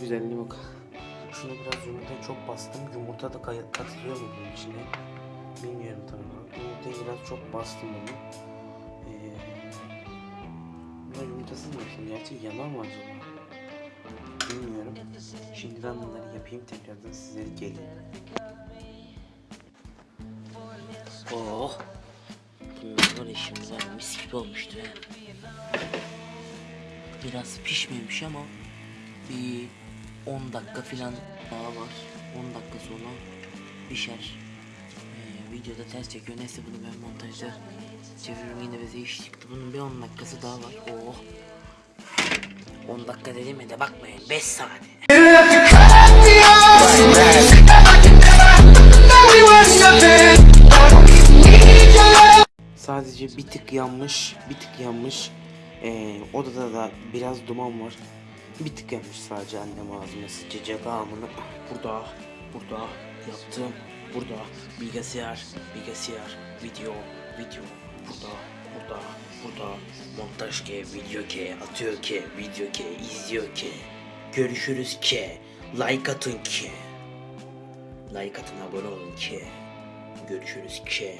güzelliğine bak. Şuna biraz yumurtayı çok bastım. Yumurta da katılıyor mu bunun içine? Bilmiyorum tabii. Yumurtayı biraz çok bastım bunu. Ee, buna yumurtasız mı yapayım? Gerçi yanar mı acaba? Bilmiyorum. Şimdi ben bunları yapayım tekrardan size gelin. Oh. Bunlar şimdi var mis gibi olmuştu. Biraz pişmemiş ama bir 10 dakika falan daha var. 10 dakika sonra pişer. Ee, videoda ters çekiyor. Neyse bunu ben montajda çeviririm yine bize iş çıktı. Bunun bir 10 dakikası daha var. Oh. 10 dakika dediğime de bakmayın. 5 saniye. Sadece bir tık yanmış, bir tık yanmış. Ee, odada da biraz duman var. Bir tık yanmış sadece annem ağzıma sıçacak amına. Burada, burada yaptım. Burada bilgisayar, bilgisayar, video, video. Burada, burada, burada. Montaj ke, video ke, atıyor ke, video ke, izliyor ke. Görüşürüz ke. Like atın ke. Like atın abone olun ke. Görüşürüz ke.